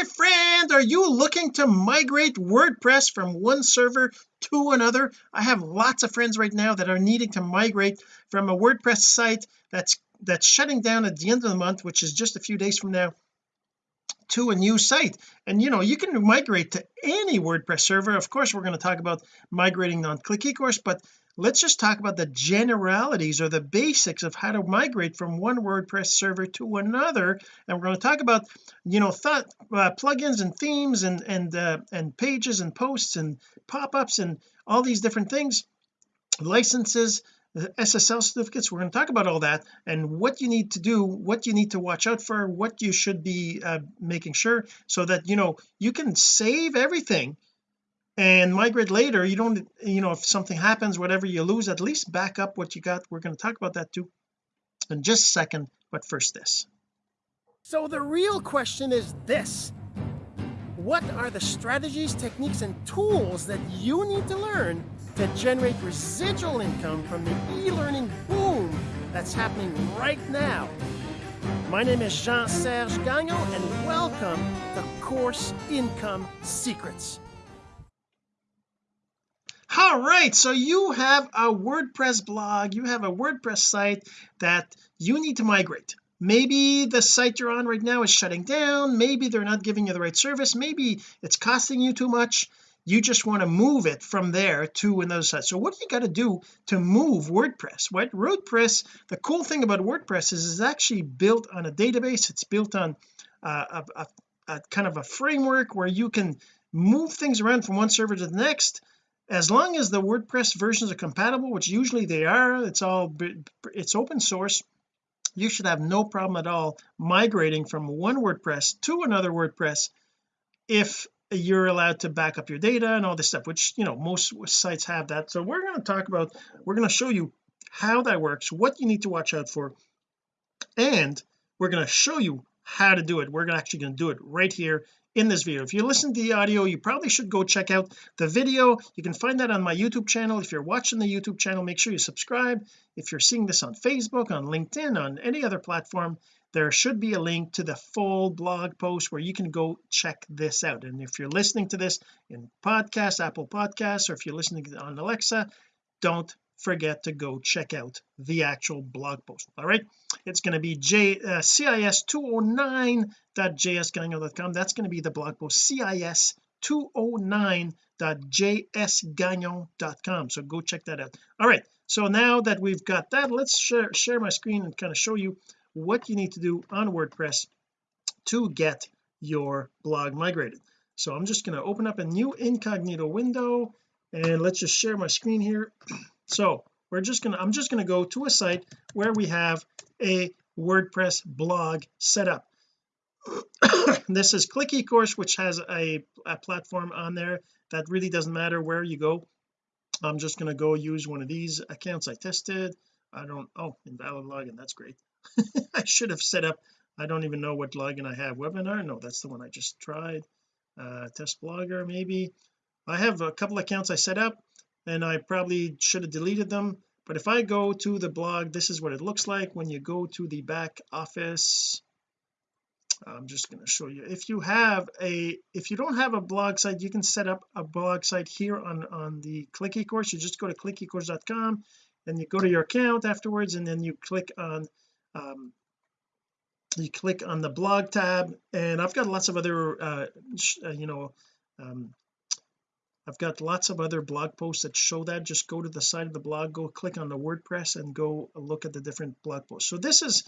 my friend are you looking to migrate WordPress from one server to another? I have lots of friends right now that are needing to migrate from a WordPress site that's that's shutting down at the end of the month which is just a few days from now to a new site. And you know you can migrate to any WordPress server. Of course we're going to talk about migrating on click eCourse but let's just talk about the generalities or the basics of how to migrate from one WordPress server to another. And we're going to talk about you know thought uh, plugins and themes and and uh, and pages and posts and pop-ups and all these different things. Licenses SSL certificates we're going to talk about all that and what you need to do what you need to watch out for what you should be uh, making sure so that you know you can save everything and migrate later you don't you know if something happens whatever you lose at least back up what you got. We're going to talk about that too in just a second but first this. So the real question is this. What are the strategies techniques and tools that you need to learn to generate residual income from the e-learning boom that's happening right now? My name is Jean-Serge Gagnon and welcome to Course Income Secrets all right so you have a WordPress blog you have a WordPress site that you need to migrate. Maybe the site you're on right now is shutting down maybe they're not giving you the right service maybe it's costing you too much. You just want to move it from there to another site. So what do you got to do to move WordPress? What WordPress the cool thing about WordPress is it's actually built on a database. It's built on uh, a, a, a kind of a framework where you can move things around from one server to the next as long as the WordPress versions are compatible which usually they are it's all it's open source you should have no problem at all migrating from one WordPress to another WordPress if you're allowed to back up your data and all this stuff which you know most sites have that. So we're going to talk about we're going to show you how that works what you need to watch out for and we're going to show you how to do it. We're actually going to do it right here in this video. If you listen to the audio you probably should go check out the video. You can find that on my YouTube channel. If you're watching the YouTube channel make sure you subscribe. If you're seeing this on Facebook on LinkedIn on any other platform there should be a link to the full blog post where you can go check this out. And if you're listening to this in podcast Apple podcasts or if you're listening on Alexa don't forget to go check out the actual blog post. All right? It's going to be j uh, cis209.jsgagnon.com that's going to be the blog post cis209.jsgagnon.com so go check that out. All right. So now that we've got that let's share, share my screen and kind of show you what you need to do on WordPress to get your blog migrated. So I'm just going to open up a new incognito window and let's just share my screen here so we're just gonna I'm just to go to a site where we have a WordPress blog set up. This is click eCourse which has a, a platform on there that really doesn't matter where you go. I'm just going to go use one of these accounts I tested. I don't oh invalid login that's great. I should have set up I don't even know what login I have webinar? No that's the one I just tried. Uh test blogger maybe. I have a couple accounts I set up and I probably should have deleted them. But if I go to the blog this is what it looks like. When you go to the back office I'm just going to show you. If you have a if you don't have a blog site you can set up a blog site here on on the click eCourse you just go to clickecourse.com and you go to your account afterwards and then you click on um, you click on the blog tab. And I've got lots of other uh, uh you know um, I've got lots of other blog posts that show that. Just go to the side of the blog go click on the WordPress and go look at the different blog posts. So this is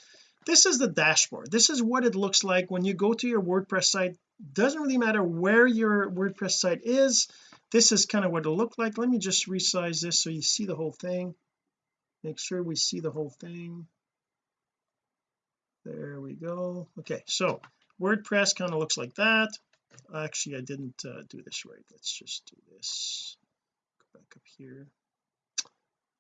this is the dashboard. This is what it looks like when you go to your WordPress site. Doesn't really matter where your WordPress site is. This is kind of what it'll look like. Let me just resize this so you see the whole thing. Make sure we see the whole thing. There we go. Okay so WordPress kind of looks like that actually I didn't uh, do this right. Let's just do this. Go back up here.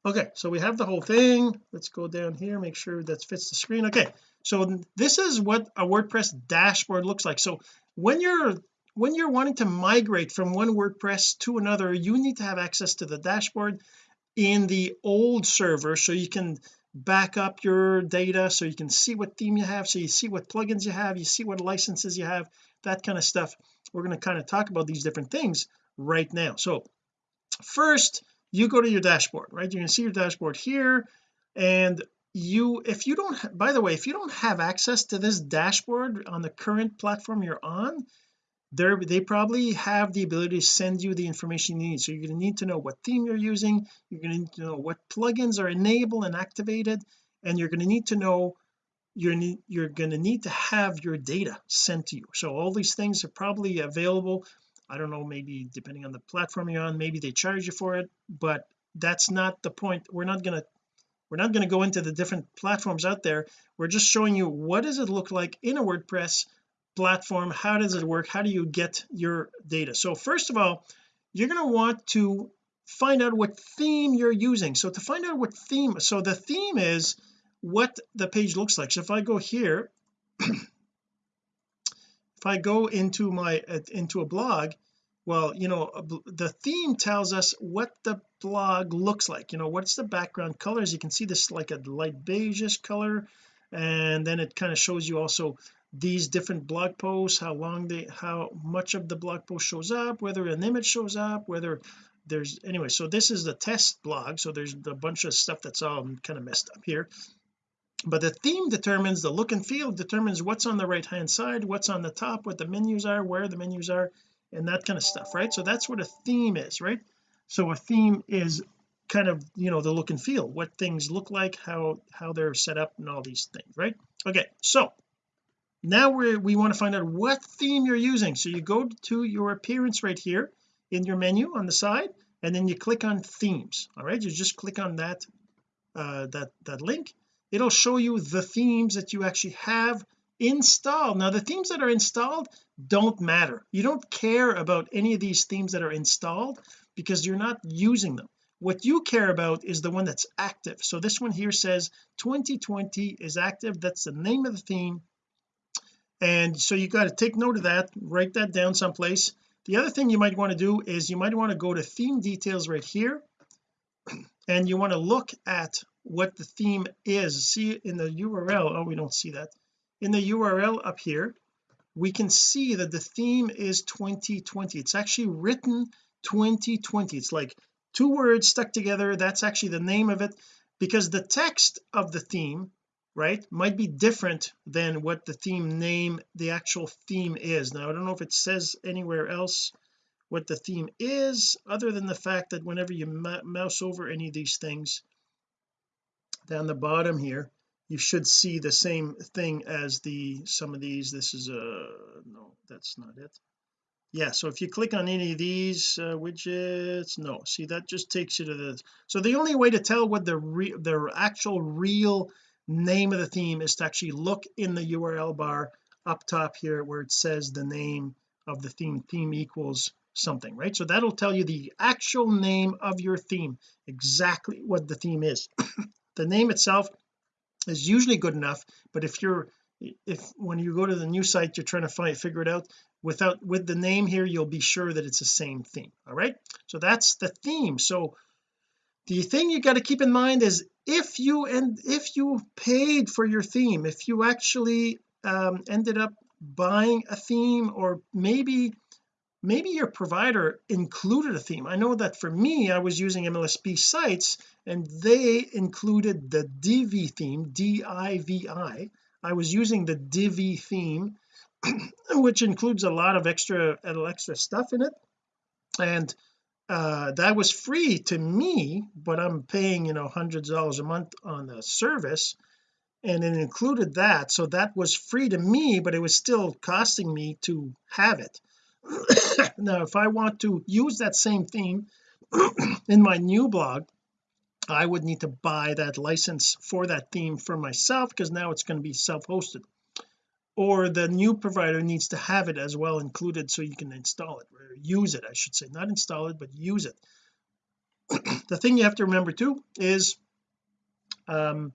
Okay so we have the whole thing. Let's go down here make sure that fits the screen. Okay so this is what a WordPress dashboard looks like. So when you're when you're wanting to migrate from one WordPress to another you need to have access to the dashboard in the old server so you can back up your data so you can see what theme you have so you see what plugins you have you see what licenses you have that kind of stuff. We're going to kind of talk about these different things right now. So first you go to your dashboard right? You can see your dashboard here and you if you don't by the way if you don't have access to this dashboard on the current platform you're on they they probably have the ability to send you the information you need. So you're going to need to know what theme you're using you're going to need to know what plugins are enabled and activated and you're going to need to know you're you're going to need to have your data sent to you. So all these things are probably available. I don't know maybe depending on the platform you're on maybe they charge you for it but that's not the point. We're not going to we're not going to go into the different platforms out there. We're just showing you what does it look like in a WordPress platform how does it work? How do you get your data? So first of all you're going to want to find out what theme you're using. So to find out what theme so the theme is what the page looks like. So if I go here if I go into my uh, into a blog well you know the theme tells us what the blog looks like. You know what's the background colors? You can see this like a light beigeish color and then it kind of shows you also these different blog posts how long they how much of the blog post shows up whether an image shows up whether there's anyway so this is the test blog so there's a bunch of stuff that's all kind of messed up here. But the theme determines the look and feel determines what's on the right hand side what's on the top what the menus are where the menus are and that kind of stuff right? So that's what a theme is right? So a theme is kind of you know the look and feel what things look like how how they're set up and all these things right? Okay so now we we want to find out what theme you're using. So you go to your appearance right here in your menu on the side and then you click on themes. All right you just click on that uh that that link. It'll show you the themes that you actually have installed. Now the themes that are installed don't matter. You don't care about any of these themes that are installed because you're not using them. What you care about is the one that's active. So this one here says 2020 is active. That's the name of the theme and so you got to take note of that write that down someplace. The other thing you might want to do is you might want to go to theme details right here and you want to look at what the theme is. See in the URL oh we don't see that. In the URL up here we can see that the theme is 2020 it's actually written 2020 it's like two words stuck together. That's actually the name of it. Because the text of the theme right might be different than what the theme name the actual theme is. Now I don't know if it says anywhere else what the theme is other than the fact that whenever you mouse over any of these things down the bottom here you should see the same thing as the some of these. This is a no that's not it. Yeah so if you click on any of these uh, widgets no see that just takes you to the so the only way to tell what the re the actual real name of the theme is to actually look in the URL bar up top here where it says the name of the theme. Theme equals something right? So that'll tell you the actual name of your theme exactly what the theme is. The name itself is usually good enough but if you're if when you go to the new site you're trying to find figure it out without with the name here you'll be sure that it's the same theme all right? So that's the theme. So the thing you got to keep in mind is if you and if you paid for your theme if you actually um, ended up buying a theme or maybe maybe your provider included a theme. I know that for me I was using MLSP sites and they included the Divi theme D-I-V-I I was using the Divi theme which includes a lot of extra extra stuff in it. And uh that was free to me but I'm paying you know hundreds of dollars a month on the service and it included that. So that was free to me but it was still costing me to have it. Now if I want to use that same theme in my new blog I would need to buy that license for that theme for myself because now it's going to be self-hosted or the new provider needs to have it as well included so you can install it or use it I should say. Not install it but use it. The thing you have to remember too is um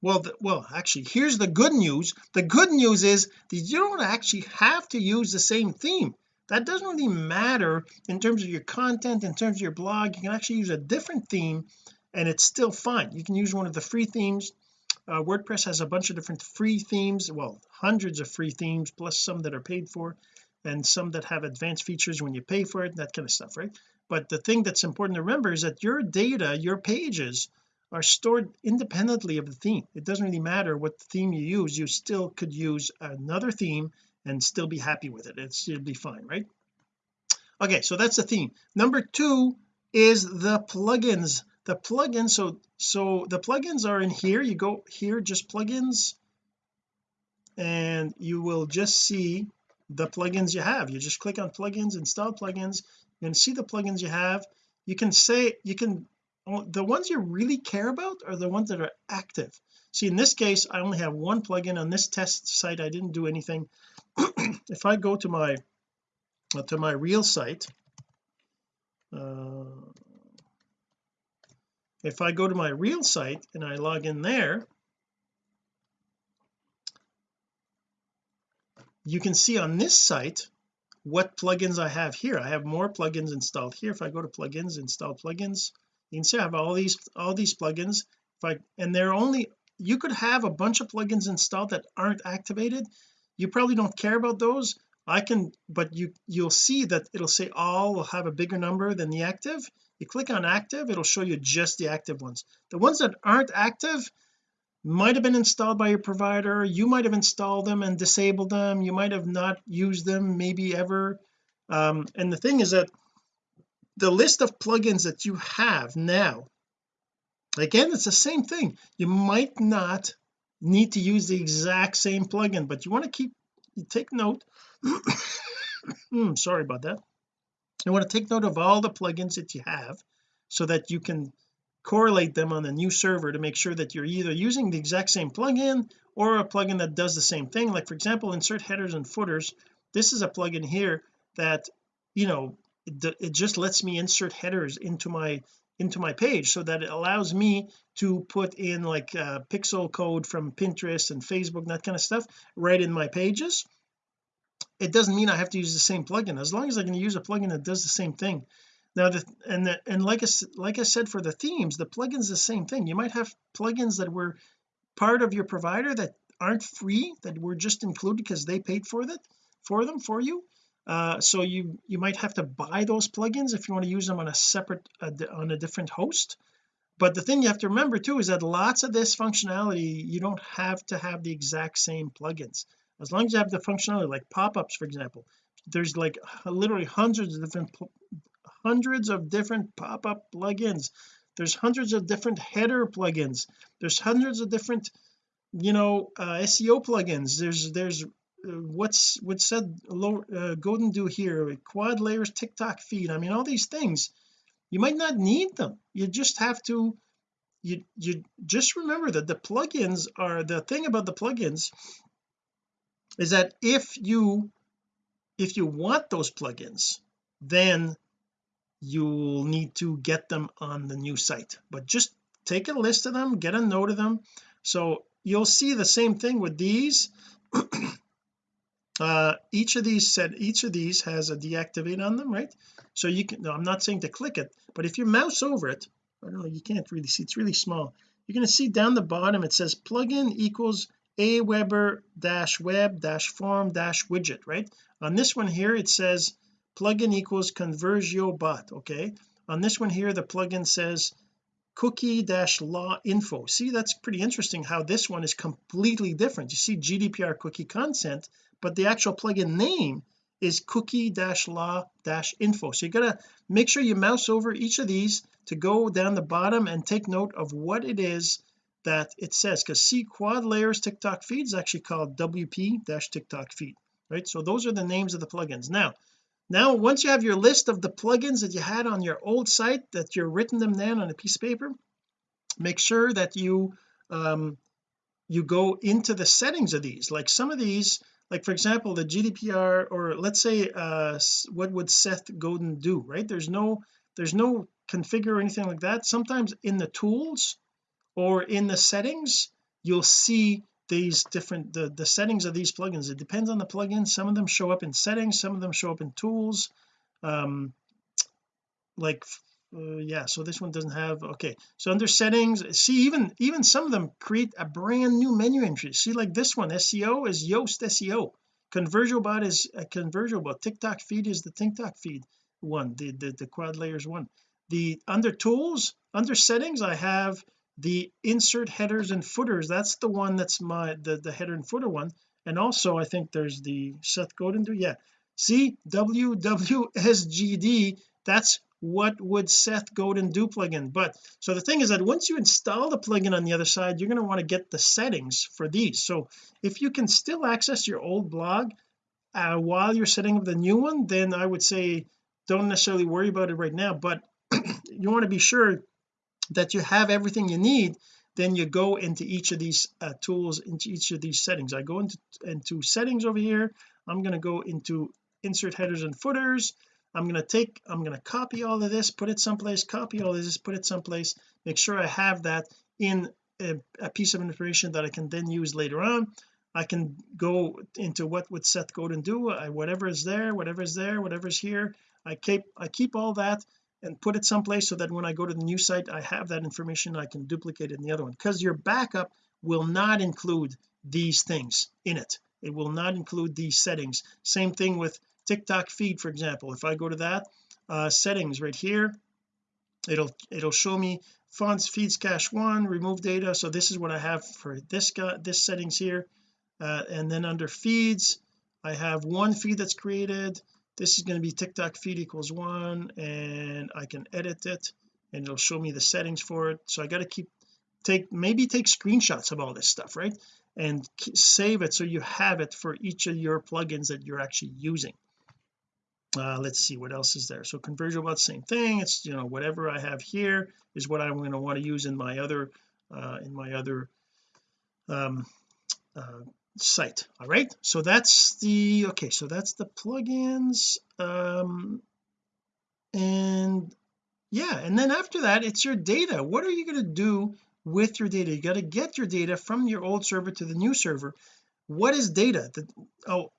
well the, well actually here's the good news. The good news is that you don't actually have to use the same theme. That doesn't really matter in terms of your content in terms of your blog. You can actually use a different theme and it's still fine. You can use one of the free themes uh, WordPress has a bunch of different free themes well hundreds of free themes plus some that are paid for and some that have advanced features when you pay for it that kind of stuff right? But the thing that's important to remember is that your data your pages are stored independently of the theme. It doesn't really matter what theme you use you still could use another theme and still be happy with it. It's it'll be fine right? Okay so that's the theme. Number two is the plugins the plugins so so the plugins are in here. You go here just plugins and you will just see the plugins you have. You just click on plugins install plugins and see the plugins you have. You can say you can the ones you really care about are the ones that are active. See in this case I only have one plugin. On this test site I didn't do anything. If I go to my to my real site uh, if I go to my real site and I log in there you can see on this site what plugins I have here. I have more plugins installed here. If I go to plugins install plugins you can see I have all these all these plugins. If I and they're only you could have a bunch of plugins installed that aren't activated. You probably don't care about those. I can but you you'll see that it'll say all will have a bigger number than the active you click on active it'll show you just the active ones. The ones that aren't active might have been installed by your provider you might have installed them and disabled them you might have not used them maybe ever. Um, and the thing is that the list of plugins that you have now again it's the same thing. You might not need to use the exact same plugin but you want to keep take note. Mm, sorry about that you want to take note of all the plugins that you have so that you can correlate them on the new server to make sure that you're either using the exact same plugin or a plugin that does the same thing. Like for example insert headers and footers. This is a plugin here that you know it, just lets me insert headers into my into my page so that it allows me to put in like uh, pixel code from Pinterest and Facebook that kind of stuff right in my pages it doesn't mean I have to use the same plugin. As long as I can use a plugin that does the same thing. Now the and the, and like I like I said for the themes the plugins the same thing. You might have plugins that were part of your provider that aren't free that were just included because they paid for that for them for you. Uh, so you you might have to buy those plugins if you want to use them on a separate uh, on a different host. But the thing you have to remember too is that lots of this functionality you don't have to have the exact same plugins as long as you have the functionality like pop-ups for example there's like literally hundreds of different hundreds of different pop-up plugins. There's hundreds of different header plugins. There's hundreds of different you know uh, SEO plugins. There's there's uh, what's what's said low uh, do here QuadLayers TikTok feed. I mean all these things. You might not need them. You just have to you you just remember that the plugins are the thing about the plugins is that if you if you want those plugins then you'll need to get them on the new site. But just take a list of them get a note of them. So you'll see the same thing with these. Uh each of these said each of these has a deactivate on them right? So you can no, I'm not saying to click it but if you mouse over it I don't know you can't really see it's really small. You're going to see down the bottom it says plugin equals aweber dash web dash form dash widget right? On this one here it says plugin equals ConversioBot okay? On this one here the plugin says cookie dash law info. See that's pretty interesting how this one is completely different. You see GDPR cookie consent but the actual plugin name is cookie dash law dash info. So you got to make sure you mouse over each of these to go down the bottom and take note of what it is that it says because see QuadLayers TikTok feed is actually called WP dash TikTok feed right? So those are the names of the plugins. Now now once you have your list of the plugins that you had on your old site that you're written them down on a piece of paper make sure that you um you go into the settings of these. Like some of these like for example the GDPR or let's say uh what would Seth Godin do right? There's no there's no configure or anything like that. Sometimes in the tools or in the settings you'll see these different the the settings of these plugins. It depends on the plugin. Some of them show up in settings. Some of them show up in tools. Um like uh, yeah so this one doesn't have okay. So under settings see even even some of them create a brand new menu entry. See like this one SEO is Yoast SEO ConversioBot is a ConversioBot TikTok feed is the TikTok feed one the the, the QuadLayers one. The under tools under settings I have the insert headers and footers that's the one that's my the the header and footer one. And also I think there's the Seth Godin do? Yeah. See WWSGD that's what would Seth Godin do plugin? But so the thing is that once you install the plugin on the other side you're going to want to get the settings for these. So if you can still access your old blog uh, while you're setting up the new one then I would say don't necessarily worry about it right now but you want to be sure that you have everything you need then you go into each of these uh, tools into each of these settings. I go into into settings over here. I'm going to go into insert headers and footers. I'm going to take I'm going to copy all of this put it someplace copy all of this put it someplace make sure I have that in a, a piece of information that I can then use later on. I can go into what would Seth Godin do? I, whatever is there whatever is there whatever is here I keep I keep all that and put it someplace so that when I go to the new site I have that information I can duplicate it in the other one. Because your backup will not include these things in it. It will not include these settings. Same thing with TikTok feed for example. If I go to that uh, settings right here it'll it'll show me fonts feeds cache one remove data. So this is what I have for this guy this settings here. Uh, and then under feeds I have one feed that's created this is going to be TikTok feed equals one and I can edit it and it'll show me the settings for it. So I got to keep take maybe take screenshots of all this stuff right? And save it so you have it for each of your plugins that you're actually using. Uh, let's see what else is there? So ConversioBot same thing. It's you know whatever I have here is what I'm going to want to use in my other uh, in my other um, uh, site. All right? So that's the okay so that's the plugins um and yeah and then after that it's your data. What are you going to do with your data? You got to get your data from your old server to the new server. What is data? The, oh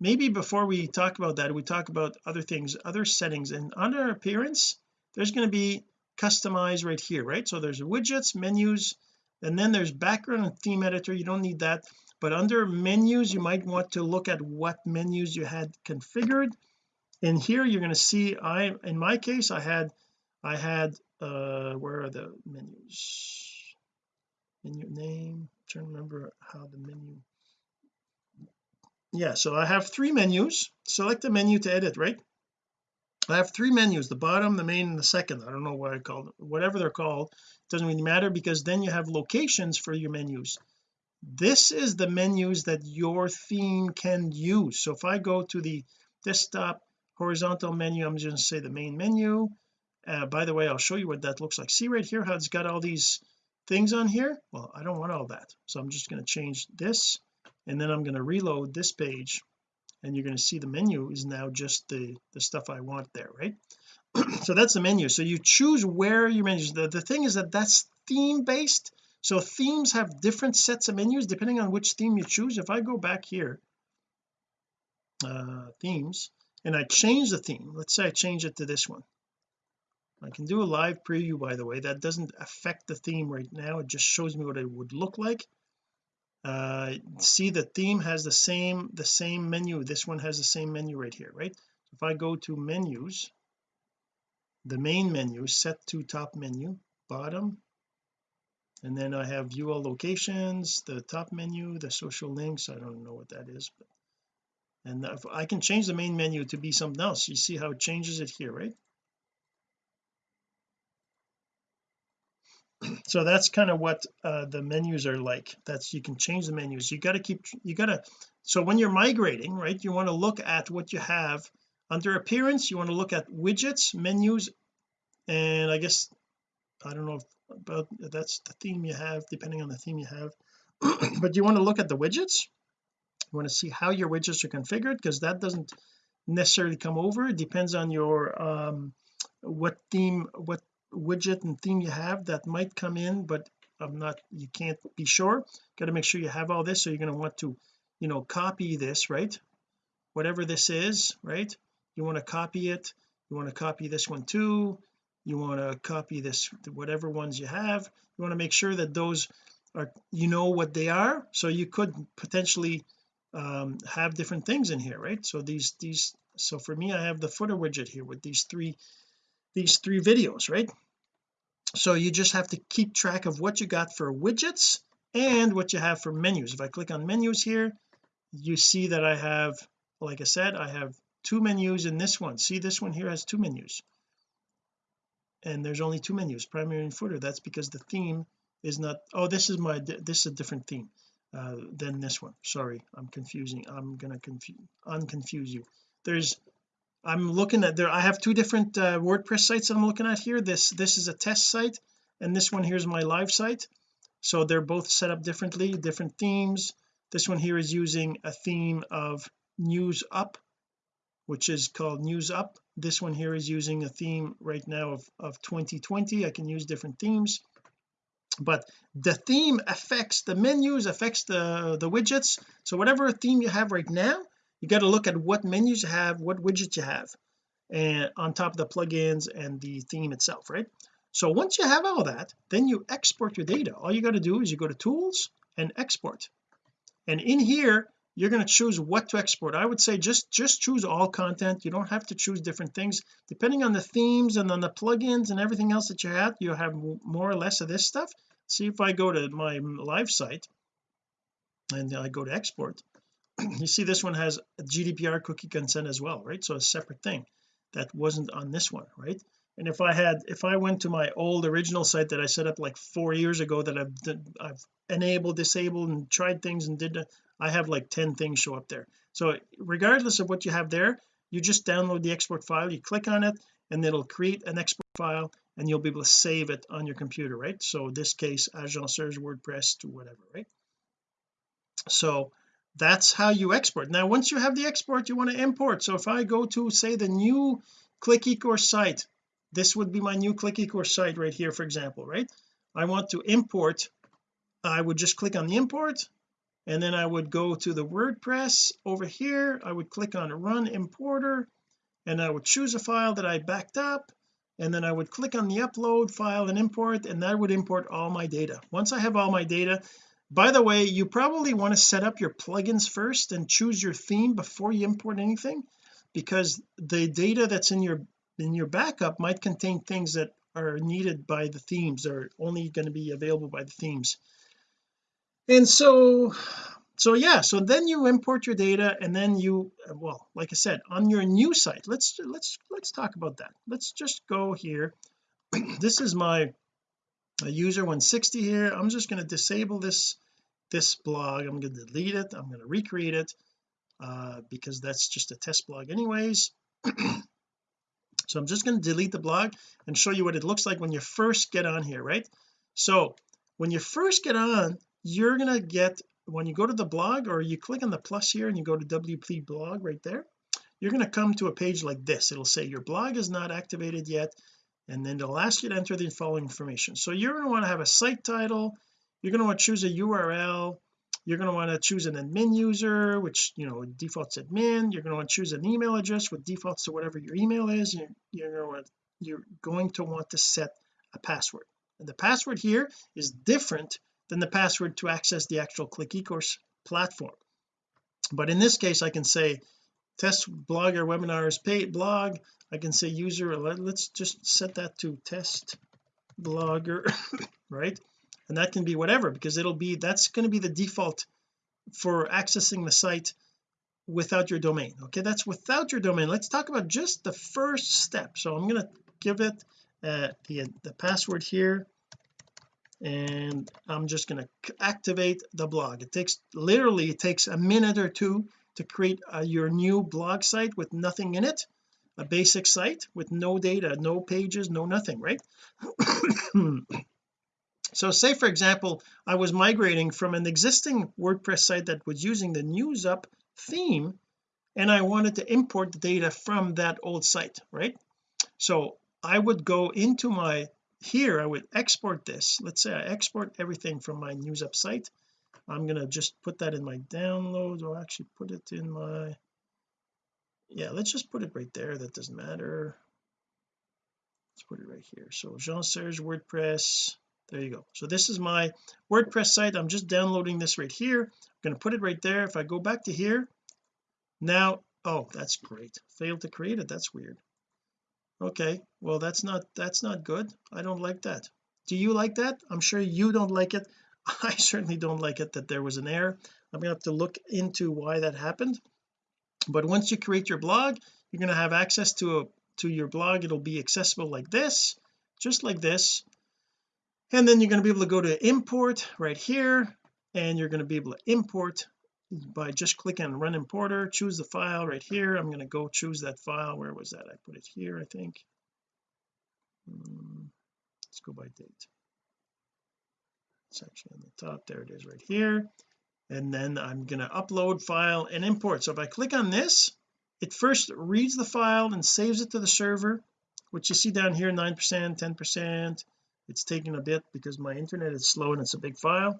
maybe before we talk about that we talk about other things other settings and under appearance there's going to be customize right here right? So there's widgets menus and then there's background and theme editor. You don't need that but under menus you might want to look at what menus you had configured. And here you're going to see I in my case I had I had uh where are the menus? Menu name I'm trying to remember how the menu. Yeah so I have three menus. Select the menu to edit right? I have three menus the bottom the main and the second. I don't know what I call whatever they're called. Doesn't really matter because then you have locations for your menus this is the menus that your theme can use. So if I go to the desktop horizontal menu I'm just going to say the main menu. Uh, by the way I'll show you what that looks like. See right here how it's got all these things on here? Well I don't want all that. So I'm just going to change this and then I'm going to reload this page and you're going to see the menu is now just the the stuff I want there right? So that's the menu. So you choose where your menus the, the thing is that that's theme based so themes have different sets of menus depending on which theme you choose. If I go back here uh themes and I change the theme let's say I change it to this one. I can do a live preview by the way. That doesn't affect the theme right now. It just shows me what it would look like. Uh see the theme has the same the same menu. This one has the same menu right here right? If I go to menus the main menu set to top menu bottom and then I have view all locations the top menu the social links I don't know what that is but and I can change the main menu to be something else you see how it changes it here right? So that's kind of what uh, the menus are like that's you can change the menus you got to keep you got to so when you're migrating right you want to look at what you have under appearance you want to look at widgets menus and I guess I don't know if about that's the theme you have depending on the theme you have. But you want to look at the widgets? You want to see how your widgets are configured? Because that doesn't necessarily come over. It depends on your um what theme what widget and theme you have that might come in but I'm not you can't be sure. Got to make sure you have all this so you're going to want to you know copy this right? Whatever this is right? You want to copy it. You want to copy this one too you want to copy this whatever ones you have. You want to make sure that those are you know what they are. So you could potentially um, have different things in here right? So these these so for me I have the footer widget here with these three these three videos right? So you just have to keep track of what you got for widgets and what you have for menus. If I click on menus here you see that I have like I said I have two menus in this one. See this one here has two menus and there's only two menus primary and footer. That's because the theme is not oh this is my this is a different theme uh, than this one. Sorry I'm confusing I'm gonna confuse unconfuse you. There's I'm looking at there I have two different uh, WordPress sites I'm looking at here. This this is a test site and this one here is my live site. So they're both set up differently different themes. This one here is using a theme of NewsUp which is called NewsUp. This one here is using a theme right now of, of 2020 I can use different themes but the theme affects the menus affects the the widgets. So whatever theme you have right now you got to look at what menus you have what widgets you have and on top of the plugins and the theme itself right? So once you have all that then you export your data. All you got to do is you go to tools and export. And in here you're going to choose what to export. I would say just just choose all content. You don't have to choose different things. Depending on the themes and on the plugins and everything else that you have you have more or less of this stuff. See if I go to my live site and I go to export you see this one has GDPR cookie consent as well right? So a separate thing that wasn't on this one right and if I had if I went to my old original site that I set up like four years ago that I've I've enabled disabled and tried things and did I have like 10 things show up there. So regardless of what you have there you just download the export file you click on it and it'll create an export file and you'll be able to save it on your computer right? So this case agenceurs WordPress to whatever right? So that's how you export. Now once you have the export you want to import. So if I go to say the new click ecourse site this would be my new click ecourse site right here for example right? I want to import I would just click on the import and then I would go to the WordPress over here. I would click on run importer and I would choose a file that I backed up and then I would click on the upload file and import and that would import all my data. Once I have all my data by the way you probably want to set up your plugins first and choose your theme before you import anything because the data that's in your in your backup might contain things that are needed by the themes or only going to be available by the themes. And so so yeah so then you import your data and then you well like I said on your new site let's let's let's talk about that. Let's just go here. This is my user 160 here. I'm just going to disable this this blog. I'm going to delete it. I'm going to recreate it uh, because that's just a test blog anyways so I'm just going to delete the blog and show you what it looks like when you first get on here right? So when you first get on you're going to get when you go to the blog or you click on the plus here and you go to WP blog right there you're going to come to a page like this. It'll say your blog is not activated yet and then it'll ask you to enter the following information. So you're going to want to have a site title. You're going to want to choose a URL you're going to want to choose an admin user which you know defaults admin. You're going to want to choose an email address with defaults to whatever your email is. You're, you're going to want you're going to want to set a password. And the password here is different than the password to access the actual click ecourse platform. But in this case I can say test blogger webinars paid blog. I can say user let's just set that to test blogger right and that can be whatever because it'll be that's going to be the default for accessing the site without your domain okay? That's without your domain. Let's talk about just the first step. So I'm going to give it uh, the the password here and I'm just going to activate the blog. It takes literally it takes a minute or two to create uh, your new blog site with nothing in it a basic site with no data no pages no nothing right so say for example I was migrating from an existing WordPress site that was using the NewsUp theme and I wanted to import the data from that old site right? So I would go into my here I would export this. Let's say I export everything from my news up site. I'm going to just put that in my downloads. Or actually put it in my yeah let's just put it right there. That doesn't matter. Let's put it right here. So Jean-Serge WordPress there you go. So this is my WordPress site. I'm just downloading this right here. I'm going to put it right there. If I go back to here now oh that's great. Failed to create it. That's weird. Okay well that's not that's not good. I don't like that. Do you like that? I'm sure you don't like it. I certainly don't like it that there was an error. I'm gonna have to look into why that happened. But once you create your blog you're going to have access to a to your blog. It'll be accessible like this just like this and then you're going to be able to go to import right here and you're going to be able to import by just clicking run importer choose the file right here. I'm going to go choose that file. Where was that? I put it here I think. Hmm, let's go by date. It's actually on the top there it is right here. And then I'm going to upload file and import. So if I click on this it first reads the file and saves it to the server which you see down here 9 percent 10 percent it's taking a bit because my internet is slow and it's a big file.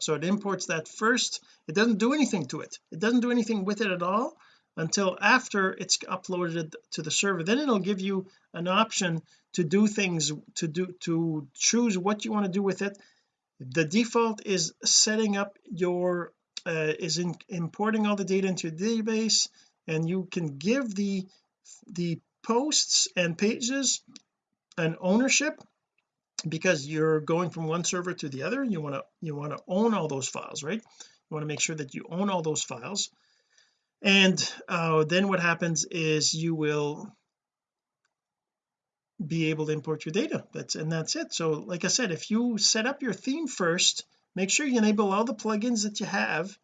So it imports that first. It doesn't do anything to it. It doesn't do anything with it at all until after it's uploaded to the server. Then it'll give you an option to do things to do to choose what you want to do with it. The default is setting up your uh, is in, importing all the data into your database and you can give the the posts and pages an ownership because you're going from one server to the other you want to you want to own all those files right? You want to make sure that you own all those files. And uh, then what happens is you will be able to import your data. That's and that's it. So like I said if you set up your theme first make sure you enable all the plugins that you have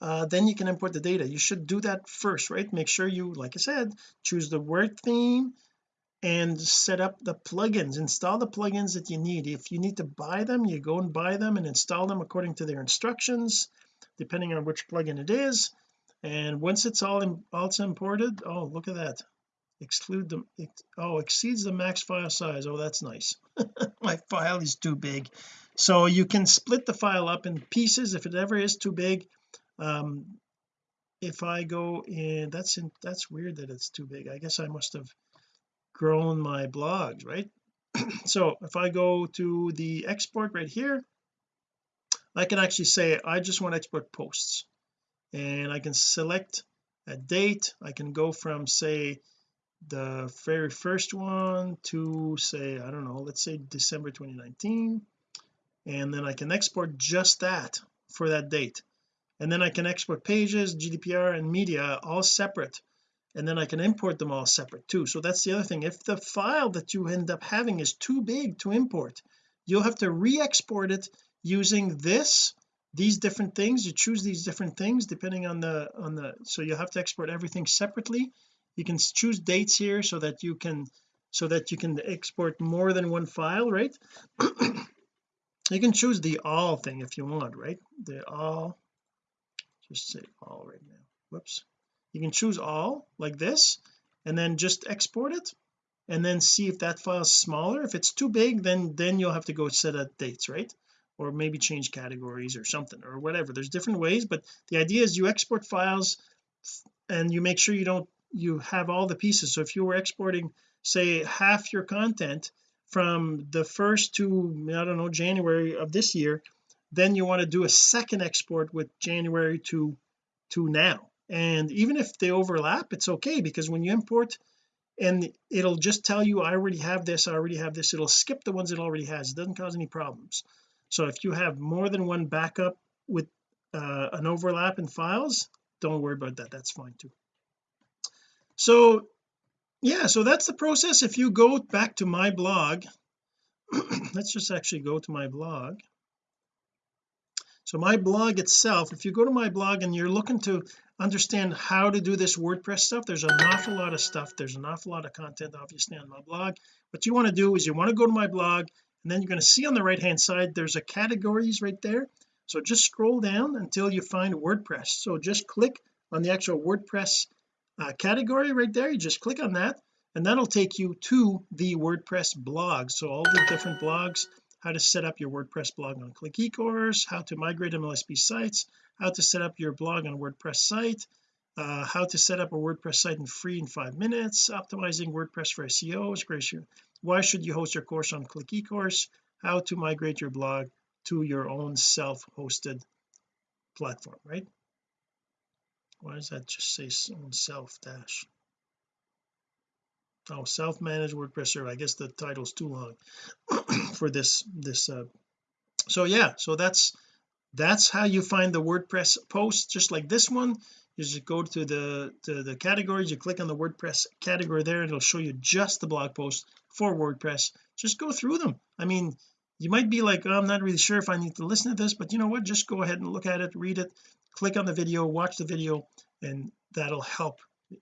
uh, then you can import the data. You should do that first right? Make sure you like I said choose the word theme and set up the plugins. Install the plugins that you need. If you need to buy them you go and buy them and install them according to their instructions depending on which plugin it is. And once it's all in, all it's imported oh look at that. Exclude them oh exceeds the max file size. Oh that's nice. My file is too big. So you can split the file up in pieces if it ever is too big. Um if I go in that's in that's weird that it's too big. I guess I must have grown my blogs right? So if I go to the export right here I can actually say I just want to export posts. And I can select a date. I can go from say the very first one to say I don't know let's say December 2019 and then I can export just that for that date. And then I can export pages GDPR and media all separate and then I can import them all separate too. So that's the other thing. If the file that you end up having is too big to import you'll have to re-export it using this these different things. You choose these different things depending on the on the so you have to export everything separately. You can choose dates here so that you can so that you can export more than one file right? You can choose the all thing if you want right? The all just say all right now. Whoops you can choose all like this and then just export it and then see if that file is smaller. If it's too big then then you'll have to go set up dates right? Or maybe change categories or something or whatever. There's different ways but the idea is you export files and you make sure you don't you have all the pieces. So if you were exporting say half your content from the first to I don't know January of this year then you want to do a second export with January to to now and even if they overlap it's okay because when you import and it'll just tell you I already have this I already have this it'll skip the ones it already has. It doesn't cause any problems. So if you have more than one backup with uh, an overlap in files don't worry about that that's fine too. So yeah so that's the process. If you go back to my blog let's just actually go to my blog so my blog itself if you go to my blog and you're looking to understand how to do this WordPress stuff there's an awful lot of stuff. There's an awful lot of content obviously on my blog. What you want to do is you want to go to my blog and then you're going to see on the right hand side there's a categories right there. So just scroll down until you find WordPress. So just click on the actual WordPress uh, category right there. You just click on that and that'll take you to the WordPress blog. So all the different blogs how to set up your WordPress blog on click eCourse how to migrate MLSP sites how to set up your blog on WordPress site uh, how to set up a WordPress site in free in five minutes optimizing WordPress for SEO is great why should you host your course on click ecourse? How to migrate your blog to your own self-hosted platform right? Why does that just say self dash oh self-managed WordPress server I guess the title's too long for this this uh so yeah so that's that's how you find the WordPress post just like this one you just go to the to the categories you click on the WordPress category there it'll show you just the blog post for WordPress. Just go through them. I mean you might be like oh, I'm not really sure if I need to listen to this but you know what? Just go ahead and look at it read it click on the video watch the video and that'll help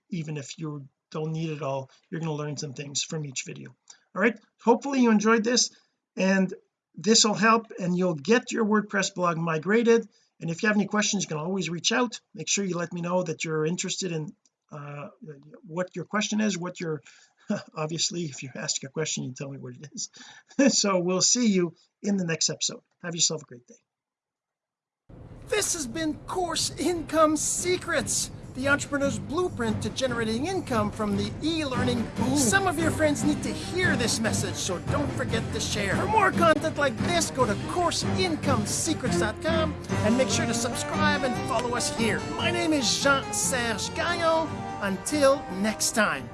even if you don't need it all. You're going to learn some things from each video. All right? Hopefully you enjoyed this and this will help and you'll get your WordPress blog migrated. And if you have any questions you can always reach out. Make sure you let me know that you're interested in uh, what your question is what your obviously if you ask a question you tell me what it is. So we'll see you in the next episode. Have yourself a great day. This has been course income secrets the entrepreneur's blueprint to generating income from the e-learning boom. Some of your friends need to hear this message, so don't forget to share. For more content like this, go to CourseIncomeSecrets.com and make sure to subscribe and follow us here. My name is Jean-Serge Gagnon. Until next time.